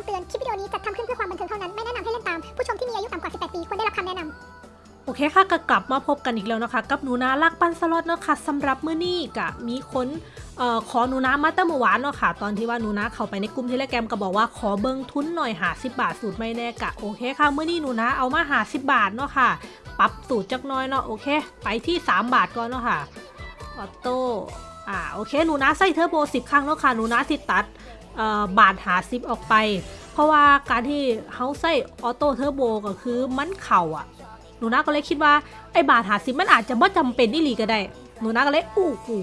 ำเตือน คลิปวิดีโอนี้จัดทำขึ้นเพื่อความบันเทิงเท่านั้น ไม่แนะนำให้เล่นตาม ผู้ชมที่มีอายุต่ำกว่า 18 ปี ควรได้รับคำแนะนำโอเคค่ะก็กลับมาพบกันอีกแล้วนะคะ กับหนูนาลักปันสล็อตเนาะค่ะสำหรับมื้อนี้กะมีคนเอ่อขอหนูนามาตั้งเมื่อวานเนาะค่ะ ตอนที่ว่าหนูนาเข้าไปในกลุ่มเทเลแกรมก็บอกว่าขอเบิ้งทุนหน่อยหาสิบาทสูตรไม่แน่กะโอเคค่ะมื้อนี้หนูนาเอามาหาสิบาทเนาะค่ะ ปรับสูตรจักน้อยเนาะโอเค ไปที่ 3 บาทก่อนเนาะค่ะออโต้ อ่าโอเคหนูนาใส่เทอร์โบ 10 ครั้งเนาะค่ะหนูนาสิตัดบาทหาสิบออกไป เพราะว่าการที่เขาใส่ออโต้เทอร์โบก็คือมันเข่าอะ หนูนาก็เลยคิดว่าไอ้บาทหาสิบมันอาจจะไม่จำเป็นอีหลีก็ได้ หนูนาก็เลยอู้หู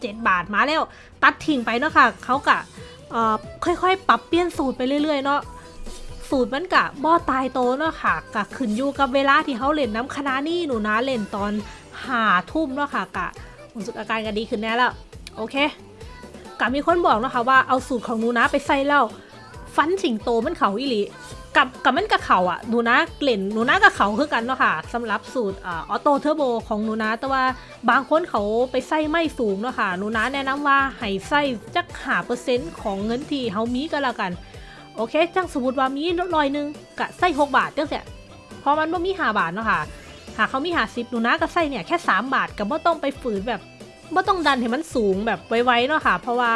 เจ็ดบาทมาแล้ว ตัดทิ้งไปเนาะค่ะเขากะค่อยๆ ปรับเปลี่ยนสูตรไปเรื่อยๆเนาะสูตรมันกะบ่ตายโตเนาะค่ะกะขึ้นอยู่กับเวลาที่เขาเล่นน้ำคณะนี่หนูนาเล่นตอนหาทุ่มเนาะค่ะกะ ผลสุดอาการก็ดีขึ้นแน่แล้วโอเคกะมีคนบอกนะคะว่าเอาสูตรของหนูนาไปใส่แล้วฟันสิงโตมันเขาอีหลีกับกับมันกับเขาอะหนูนะเกล่นหนูนะกับเขาคือกันเนาะค่ะสำหรับสูตรอ่อโต้เทอร์โบของหนูนะ แต่ว่าบางคนเขาไปใส่ไม่สูงเนาะค่ะหนูนะแนะนำว่าให้ใส่จักหาเปอร์เซ็นต์ของเงินที่เขามีก็แล้วกัน โอเคจังสมมติว่ามีร้อยหนึ่งกะใส่หกบาทจังเสียเพราะมันบ่มีหาบาทเนาะค่ะ หากเขามีหาซิปหนูนะก็ใส่เนี่ยแค่สามบาทกับบ่ต้องไปฝืนแบบบ่ต้องดันให้มันสูงแบบไวๆเนาะค่ะ เพราะว่า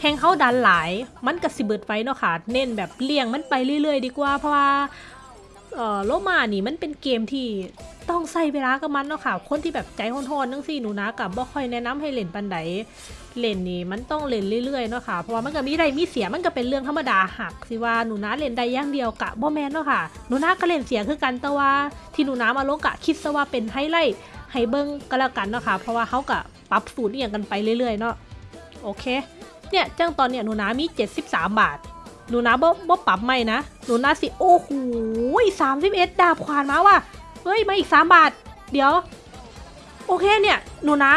แหงเขาดันหลาย มันกระสิเบิดไว้เนาะค่ะ เน้นแบบเลี่ยงมันไปเรื่อยๆ ดีกว่า เพราะว่าเออโลมานี่มันเป็นเกมที่ ต้องใส่เวลากับมันเนาะค่ะ คนที่แบบใจโหดๆนั่งสิหนูนะกับบ่ค่อยแนะนำให้เล่นปันไดเล่นนี่มันต้องเล่นเรื่อยๆเนาะค่ะ เพราะว่ามันก็มีได้มีเสียมันก็เป็นเรื่องธรรมดาหักสิว่าหนูนะเล่นได้อย่างเดียวกะบ่แมนเนาะค่ะ หนูนะก็เล่นเสียคือกันแต่ว่าที่หนูนะมาลงกะคิดซะว่าเป็นไฮไลท์ให้เบิ่งก็แล้วกันเนาะค่ะ เพราะว่าเขากะปรับสูตรอย่างกันไปเรื่อยๆเนาะ โอเค เนี่ยจังตอนเนี่ยหนูนามี 73 บาทหนูนาบ่บ่ปรับไม่นะหนูนาสิโอ้โหสามสิบเอ็ดดาบขวานมาว่ะ เฮ้ย มาอีก3บาท เดี๋ยว โอเคเนี่ย หนูนา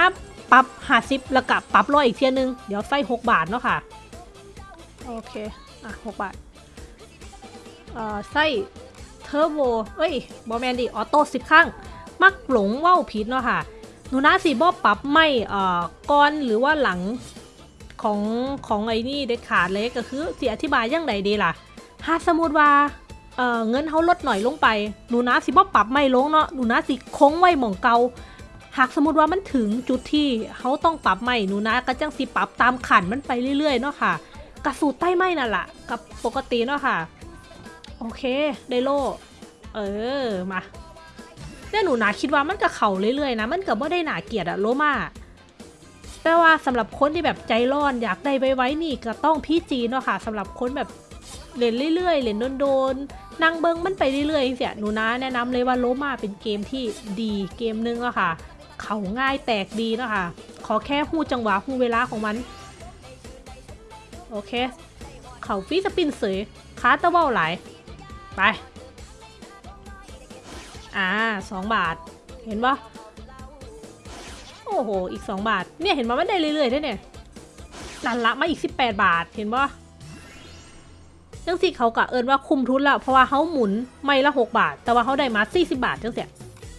ปรับหาสิบแล้วกับปรับร้อยอีกเทียนึง เดี๋ยวใส่6บาทเนาะค่ะ โอเค อะ6บาท เอ่อใส่เทอร์โบเอ้ยบอแมนดิออโต้สิบครั้ง มักหลงว่าวผิดเนาะค่ะ หนูนาสิบ่ปรับไม่ เอ่อก่อนหรือว่าหลังของของไอ้นี่เด็ดขาดเลยก็คือสิอธิบายยังไงดีล่ะ ถ้าสมมติว่า เอ่อเงินเขาลดหน่อยลงไป หนูนะสิบ่ปรับไม่ลงเนาะ หนูนะสิคงไว้หม่องเกาหากสมมติว่ามันถึงจุดที่เขาต้องปรับไม่หนูนะก็จังสิปรับตามขันมันไปเรื่อยๆเนาะค่ะกระสูตรใต้ไม้นั่นแหละกับปกติเนาะค่ะ โอเคได้โลเออมาเนี่ยหนูนะคิดว่ามันกับเขาเรื่อยๆนะมันกับว่าได้หนาเกลียดอะโลมาแต่ว่าสำหรับคนที่แบบใจร้อนอยากได้ไว้ๆนี่ก็ต้องพี่จีเนาะค่ะสำหรับคนแบบเล่นเรื่อยๆเล่นโดนๆ นั่งเบิ้งมันไปเรื่อยๆเสียหนูนะแนะนำเลยว่าโลมาเป็นเกมที่ดีเกมนึงอะค่ะ เขาง่ายแตกดีนะค่ะขอแค่หูจังหวะหูเวลาของมัน โอเค เขาฟีสปินเสยคาตะเบ้าหลไป อ่าสองบาท เห็นปะโอ้โห อีก 2 บาท เนี่ย เห็นมามันได้เรื่อยๆด้วยเนี่ยนั่นละมาอีก 18 บาท เห็นปะ จังสิเขากะเอินว่าคุมทุนแล้วเพราะว่าเขาหมุนไม่ละ 6 บาท แต่ว่าเขาได้มา40 บาทจังเสีย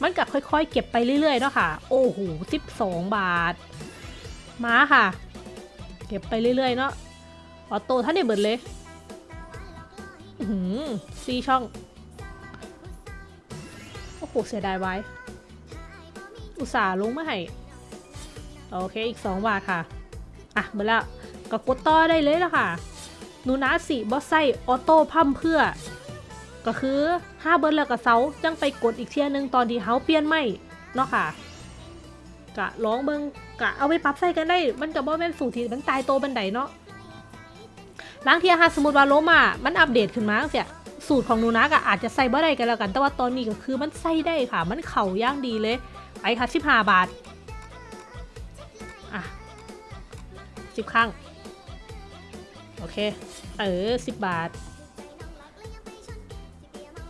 มันกะค่อยๆ เก็บไปเรื่อยๆเนาะค่ะ โอ้โห12 บาท มาค่ะ เก็บไปเรื่อยๆเนาะออโต้ท่านได้เบิดเลยหือซีช่อง โอ้โห เสียดายไว้ อุตส่าห์ลงมาให้โอเค อีก 2 บาทค่ะ อะเบอร์แล้วก็กดต่อได้เลยแล้วค่ะ หนูนะสิบอสไซออโต้พัมเพื่อ ก็คือห้าเบิร์ดแล้วก็เซาจังไปกดอีกเทียหนึงตอนที่เฮาเปลี่ยนไม่เนาะค่ะ กะร้องเบิงกะเอาไปปรับใส่กันได้ มันกับว่าแม่นสูตรที่มันตายโตบันไดเนาะล้างเทียค่ะสมมติว่าโลมามันอัปเดตขึ้นมาเสียสูตรของนูนะก็อาจจะใส่บ่ได้กันแล้วกัน แต่ว่าตอนนี้ก็คือมันใส่ได้ค่ะ มันเข่าย่างดีเลย ไปค่ะสิบห้าบาท อะสิบครั้ง อเค เออสิบบาท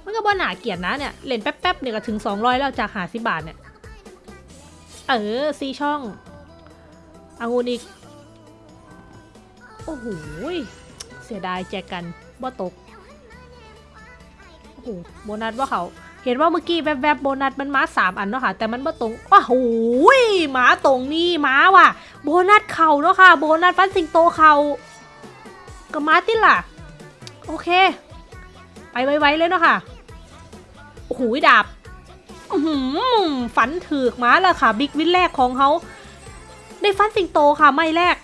มันก็บ่หนาเกลียดนะเนี่ยเล่นแป๊บๆเนี่ยก็ถึงสองร้อยแล้วจากหาสิบบาทเนี่ย เออซีช่องอางูนอีก โอ้โหยเสียดายแจกกันบ่ตก โอ้โหโบนัสว่าเขา เห็นว่าเมื่อกี้แวบๆโบนัสมันมาสามอันเนาะค่ะ แต่มันบ่ตรงว้าโหยหมาตรงนี่หมาว่ะ โบนัสเข่าเนาะค่ะ โบนัสฟันสิงโตเข่า ก็มาติล่ะ โอเค ไปไวๆเลยเนาะค่ะ โอ้โหดาบฝันถือกมาแล้วค่ะ บิ๊กวินแรกของเขาได้ฟันสิงโตค่ะ ไม่แรก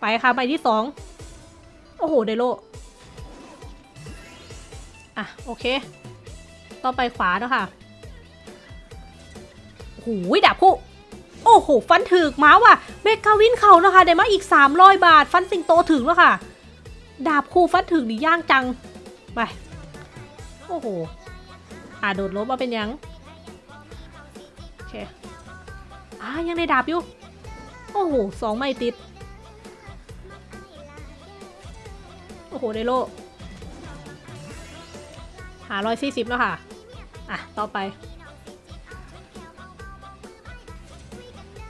ไปค่ะใบที่สอง โอ้โห ไดโล อะ โอเค ต่อไปขวาเนาะค่ะโอ้โหดาบคู่ โอ้โห ฟันถึกมาว่ะเมกาวินเขานะคะได้มาอีก 300 บาท ฟันสิงโตถึงแล้วค่ะ ดาบคู่ฟันถึกนี่ย่างจัง ไป โอ้โห อ่าโดดลบมาเป็นยัง โอเค อ่ายังได้ดาบอยู่ โอ้โหสองไม่ติด โอ้โห ได้โลหาร้อยสี่สิบแล้วค่ะ อะ ต่อไป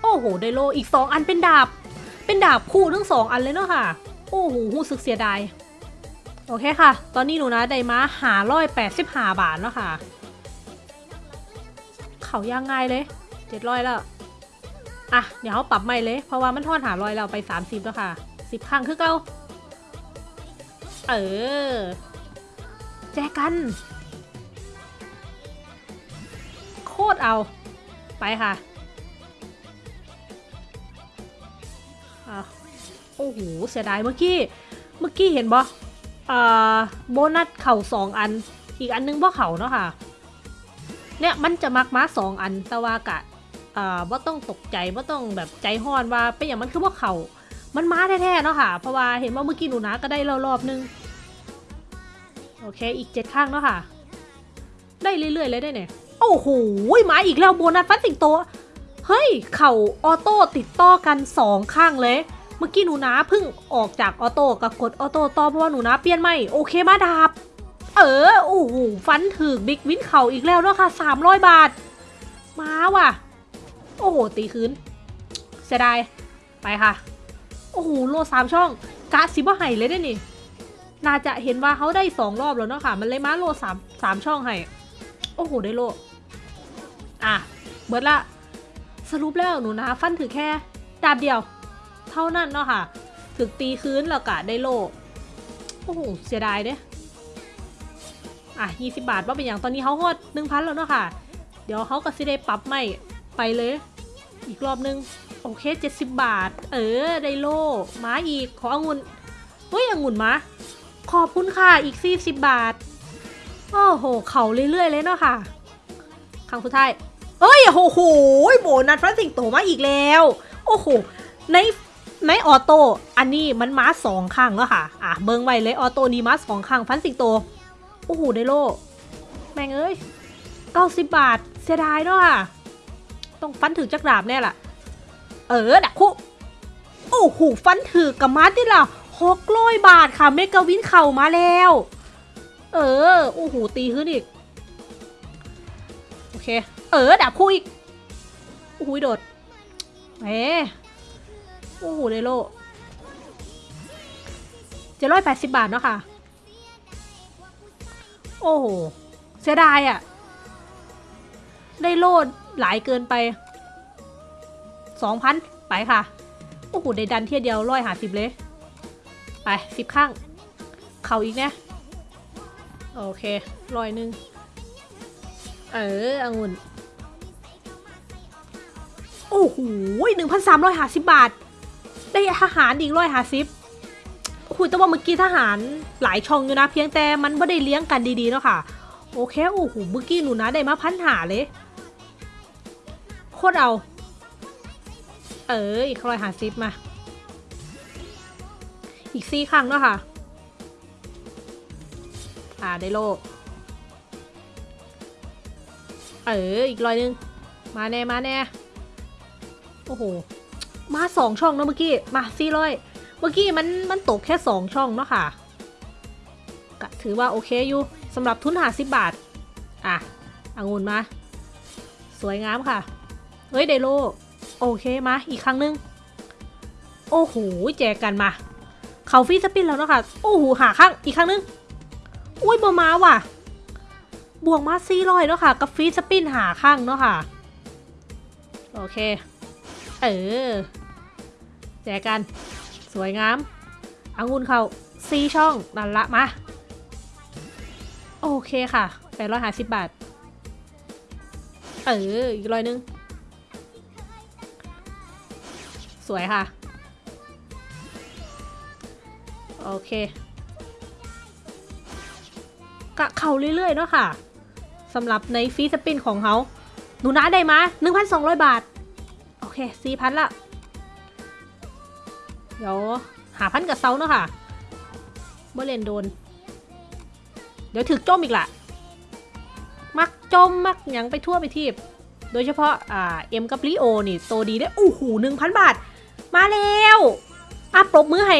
โอ้โห ได้โลอีกสองอันเป็นดาบ เป็นดาบคู่ทั้งสองอันเลยเนาะค่ะ โอ้โหหูสึกเสียดาย โอเคค่ะ ตอนนี้หนูนะได้มาหาร้อยแปดสิบห้าบาทแล้วค่ะ เขาย่างง่ายเลยเจ็ดร้อยแล้ว อะ เดี๋ยวเขาปรับใหม่เลย เพราะว่ามันทอนหาร้อยเราไปสามสิบแล้วค่ะสิบครั้งคือเก้าเออ แจกัน โคตรเอา ไปค่ะอะ โอ้โหเสียดายเมื่อกี้ เมื่อกี้เห็นบอ่าโบนัสเข่าสองอัน อีกอันนึงบ่เข่าเนาะค่ะ เนี่ยมันจะมักม้าสองอันแต่ว่ากะอ่าว่าต้องตกใจว่าต้องแบบใจห้อนว่าเป็นอย่างมันคือว่าเข่ามันม้าแท้ๆเนาะค่ะ เพราะว่าเห็นว่าเมื่อกี้หนูนะก็ได้รอบๆนึง โอเค อีกเจ็ดข้างเนาะค่ะ ได้เรื่อยๆเลยได้เนี่ย โอ้โหมาอีกแล้วโบนัสฟันสิงโต เฮ้ย เข่าออโต้ติดต่อกันสองข้างเลย มื่อกี้หนูนะเพิ่งออกจากออโต้กับกดออโต้ต่อเพราะว่าหนูนะเปลี่ยนไม่โอเคมาดาบ เออโอ้โหฟันถึกบิ๊กวินเข่าอีกแล้วเนาะค่ะสามร้อยบาท มาว่ะ โอ้โห ตีคืนเสียดาย ไปค่ะ โอ้โห โลสามช่องกะซิบ่ไห่เลยได้นี่ น่าจะเห็นว่าเขาได้สองรอบแล้วเนาะค่ะ มันเลยมาโลสามสามช่องให้โอ้โห ได้โล อะ เบิดละ สรุปแล้วหนูนะ ฟันถือแค่ดาบเดียว เท่านั้นเนาะค่ะ ถึกตีคืนแล้วกะได้โลโอ้โหเสียดายเด้อะยี่สิบาทว่าเป็นอย่างตอนนี้เขาฮอดหนึ่งพันแล้วเนาะค่ะ เดี๋ยวเขาก็สิได้ปรับใหม่ไปเลย อีกรอบนึง โอเคเจ็ดสิบบาท เออ ไดโลมาอีก ขอองุ่นเฮ้ยองุ่นมา ขอบคุณค่ะ อีกสี่สิบบาท โอ้โห เขาเรื่อยๆเลยเนาะค่ะ ครั้งสุดท้ายเอ้ย โอ้โห โบนัสพระสิงโตมาอีกแล้ว โอ้โห ใน ในออโต้อันนี้มันมาสองครั้งแล้วค่ะ อะเบิ้งไว้เลยออโต้นี้มาสองครั้งฟันสิงโต โอ้โหได้โล แม่งเอ้ยเก้าสิบบาท เสียดายเนาะค่ะ ต้องฟันถือจักรดาบแน่ล่ะ เออดักคุโอ้โหฟันถือกับมาที่ล่ะหกร้อยบาทค่ะเมกาวินเข่ามาแล้ว เออโอ้โหตีขึ้นอีก โอเค เออดับคู่อีกโอ้โหโดดเอ๊ โอ้โหเดโลเจ็ดร้อยแปดสิบบาทเนาะค่ะ โอ้โห เสียดายอะ่ะ ได้โลดหลายเกินไปสองพันไปค่ะ โอ้โห ได้ดันเที่ยเดียวร้อยหาสิบเลย ไปสิบข้าง เข่าอีกเนี่ยโอเคร้อยหนึ่งเออองุ่นโอ้โหหนึ่งพันสามร้อยห้าสิบบาท ได้ทหารอีกร้อยหาสิบโอ้โหแต่ว่าเมื่อกี้ทหารหลายช่องอยู่นะ เพียงแต่มันไม่ได้เลี้ยงกันดีๆเนาะค่ะ โอเคโอ้โหเมื่อกี้หนูนะได้มาพันหาเลยโคตรเอา เอออีกร้อยหาสิบมา อีกสี่ครั้งเนาะค่ะ อ่าได้โลเอออีกร้อยหนึง มาแน่มาแน่โอ้โห มาสองช่องเนอะเมื่อกี้มาสี่ร้อยเมื่อกี้มันมันตกแค่สองช่องเนาะค่ะก็ถือว่าโอเคอยู่สำหรับทุนหาสิบบาท อะองุ่นมา สวยงามค่ะ เฮ้ยไดโล โอเคมาอีกครั้งหนึง โอ้โหแจกกันมา เขาฟีสปินแล้วเนาะค่ะโอ้โหหาข้างอีกครั้งหนึงอุ้ยบอมาว่ะ บวกมาซี่ร้อยเนาะค่ะ กับฟีสปินหาข้างเนาะค่ะ โอเค เออ แจกกัน สวยงามองุ่นเขาซีช่องนั่นละมา โอเคค่ะแปดร้อยห้าสิบบาท เออ อีกร้อยหนึง สวยค่ะ โอเคกะเข่าเรื่อยๆเนาะค่ะสำหรับในฟีสปินของเขาหนูนะได้มา 1,200 บาท โอเค4,000ละ เดี๋ยวหาพันกับเซาเนาะค่ะบ่เล่นโดน เดี๋ยวถึกจมอีกละมักจมมักยังไปทั่วไปทีบ โดยเฉพาะอ่าเอ็มกับลิโอนี่โตดีได้อู้หูหนึ่งพันบาท มาแล้วอะปรบมือให้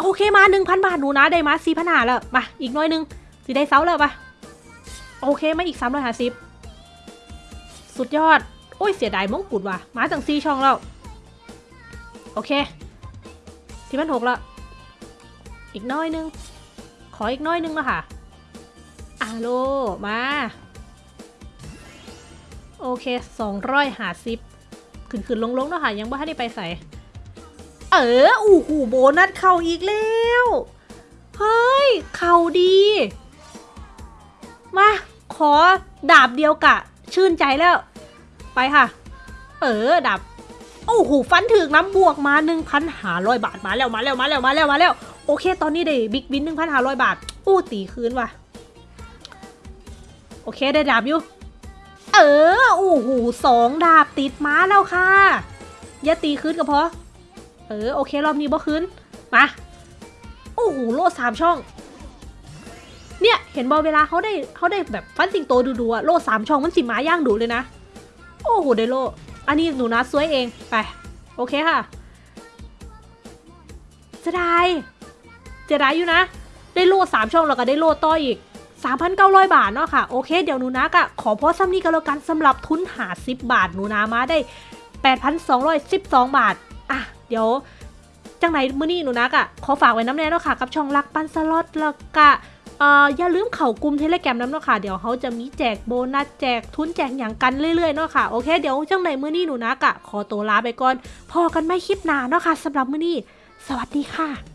โอเคมาหนึ่งพันบาทหนูนะได้มาสี่พันหาแล้ว มา อีกน้อยนึงสิได้เซาแล้วปะโอเคมาอีกสามร้อยห้าสิบสุดยอด อ้ยเสียดายมงกุฎว่ะมาตั้งสี่ช่องแล้ว โอเคสี่พันหกแล้วอีกน้อยนึง ขออีกน้อยนึงแล้วค่ะอาโลมา โอเคสองร้อยหาสิบขึ้นขึ้นลงลงๆเนาะค่ะ ยังไม่ทันได้ไปใส่ เอออู้หูโบนัสเข่าอีกแล้ว เฮ้ย เข่าดี มา ขอดาบเดียวกะ ชื่นใจแล้ว ไปค่ะ เออดาบโอ้โหฟันถึกน้ำบวกมา1,500 บาทมาแล้วมาแล้วมาแล้วมาแล้วมาแล้ว โอเค ตอนนี้ได้บิ๊กบิน1,500 บาท อู้ตีคืนว่ะ โอเคได้ดาบอยู่ เออโอ้โหสองดาบติดม้าแล้วค่ะ อย่าตีคืนก็พอ เออโอเครอบนี้บ่คืน มาโอ้โหโล่สามช่อง เนี่ย เห็นบอเวลาเขาได้เขาได้แบบฟันสิงโตดูๆอะโล่สามช่องมันสิมาย่างดูเลยนะ โอ้โหได้โล อันนี้หนูนะสวยเองไป โอเคค่ะเสียดายเสียดายอยู่นะ ได้โล่สามช่องแล้วก็ได้โล่ต่ออีก 3,900 บาทเนาะค่ะ โอเค เดี๋ยวหนูนะกะขอพอซ้ำนี้กันแล้วกันสำหรับทุนหา 10 บาทหนูนามาได้ 8,212 บาท อะ เดี๋ยว จังไหนมื้อนี้หนูนักอะขอฝากไว้น้ำแน่เนาะค่ะ กับช่องรักปันสล็อตแล้วก็ เอ่ออย่าลืมเข่ากลุ่มเทเลแกรมน้ำเนาะค่ะ เดี๋ยวเขาจะมีแจกโบนัสแจกทุนแจกอย่างกันเรื่อยๆเนาะค่ะ โอเค เดี๋ยวจังไหนมื้อนี้หนูนักอะขอตัวลาไปก่อน พอกันไม่คลิปหน้าเนาะค่ะสำหรับมื้อนี้ สวัสดีค่ะ